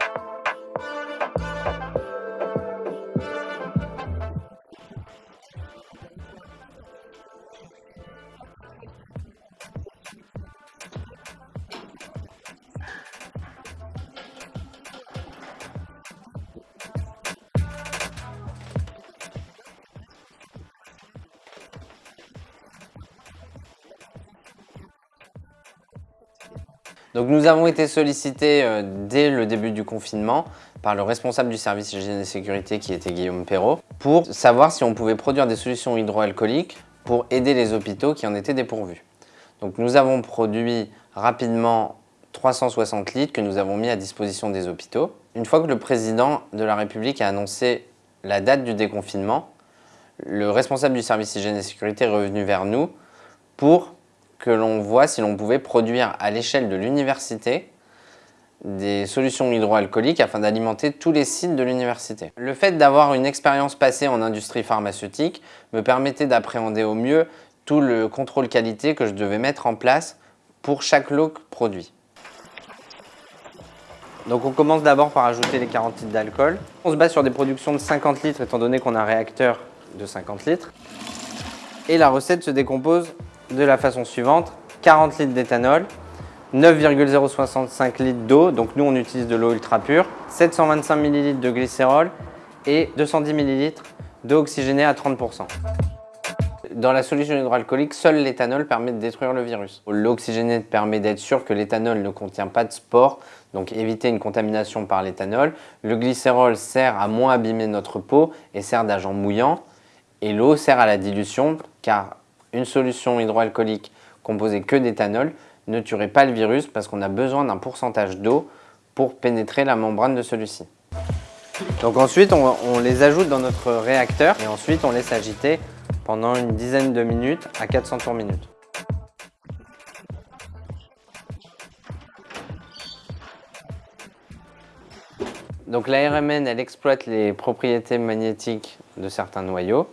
you Nous avons été sollicités euh, dès le début du confinement par le responsable du service hygiène et sécurité qui était Guillaume Perrault pour savoir si on pouvait produire des solutions hydroalcooliques pour aider les hôpitaux qui en étaient dépourvus. Nous avons produit rapidement 360 litres que nous avons mis à disposition des hôpitaux. Une fois que le président de la République a annoncé la date du déconfinement, le responsable du service hygiène et sécurité est revenu vers nous pour que l'on voit si l'on pouvait produire à l'échelle de l'université des solutions hydroalcooliques afin d'alimenter tous les sites de l'université. Le fait d'avoir une expérience passée en industrie pharmaceutique me permettait d'appréhender au mieux tout le contrôle qualité que je devais mettre en place pour chaque lot produit. Donc on commence d'abord par ajouter les 40 litres d'alcool. On se base sur des productions de 50 litres étant donné qu'on a un réacteur de 50 litres. Et la recette se décompose de la façon suivante. 40 litres d'éthanol, 9,065 litres d'eau, donc nous on utilise de l'eau ultra pure, 725 ml de glycérol et 210 ml d'eau oxygénée à 30%. Dans la solution hydroalcoolique, seul l'éthanol permet de détruire le virus. L'oxygéné permet d'être sûr que l'éthanol ne contient pas de spores, donc éviter une contamination par l'éthanol. Le glycérol sert à moins abîmer notre peau et sert d'agent mouillant. Et l'eau sert à la dilution car une solution hydroalcoolique composée que d'éthanol ne tuerait pas le virus parce qu'on a besoin d'un pourcentage d'eau pour pénétrer la membrane de celui-ci. Donc ensuite, on, les ajoute dans notre réacteur et ensuite on laisse agiter pendant une dizaine de minutes à 400 tours minute. Donc la RMN, elle exploite les propriétés magnétiques de certains noyaux.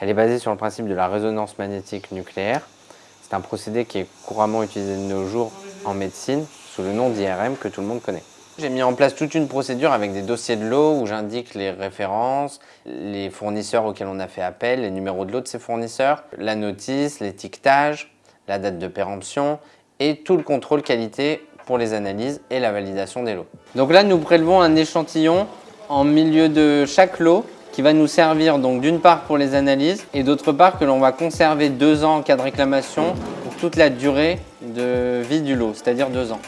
Elle est basée sur le principe de la résonance magnétique nucléaire. C'est un procédé qui est couramment utilisé de nos jours en médecine sous le nom d'IRM que tout le monde connaît. J'ai mis en place toute une procédure avec des dossiers de l'eau où j'indique les références, les fournisseurs auxquels on a fait appel, les numéros de l'eau de ces fournisseurs, la notice, l'étiquetage, la date de péremption et tout le contrôle qualité pour les analyses et la validation des lots. Donc là, nous prélevons un échantillon en milieu de chaque lot qui va nous servir donc d'une part pour les analyses et d'autre part que l'on va conserver deux ans en cas de réclamation pour toute la durée de vie du lot, c'est-à-dire deux ans.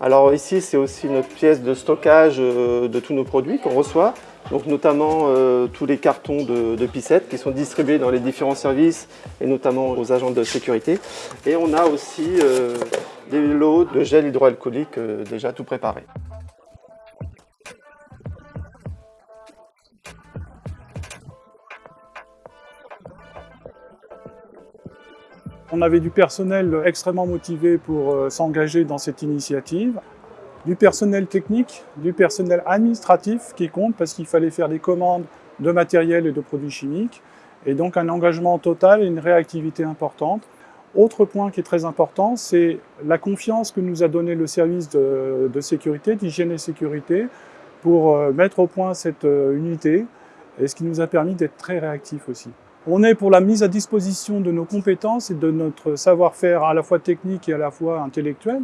Alors ici, c'est aussi notre pièce de stockage euh, de tous nos produits qu'on reçoit donc notamment euh, tous les cartons de, pissettes qui sont distribués dans les différents services et notamment aux agents de sécurité. Et on a aussi euh, des lots de gel hydroalcoolique euh, déjà tout préparés. On avait du personnel extrêmement motivé pour s'engager dans cette initiative du personnel technique, du personnel administratif qui compte parce qu'il fallait faire des commandes de matériel et de produits chimiques, et donc un engagement total et une réactivité importante. Autre point qui est très important, c'est la confiance que nous a donné le service de, sécurité, d'hygiène et sécurité, pour euh, mettre au point cette euh, unité, et ce qui nous a permis d'être très réactifs aussi. On est pour la mise à disposition de nos compétences et de notre savoir-faire à la fois technique et à la fois intellectuel,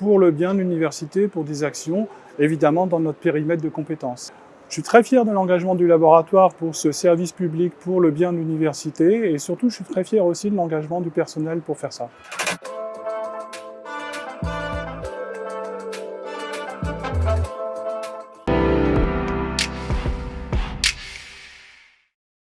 pour le bien de l'université, pour des actions, évidemment dans notre périmètre de compétences. Je suis très fier de l'engagement du laboratoire pour ce service public pour le bien de l'université et surtout je suis très fier aussi de l'engagement du personnel pour faire ça.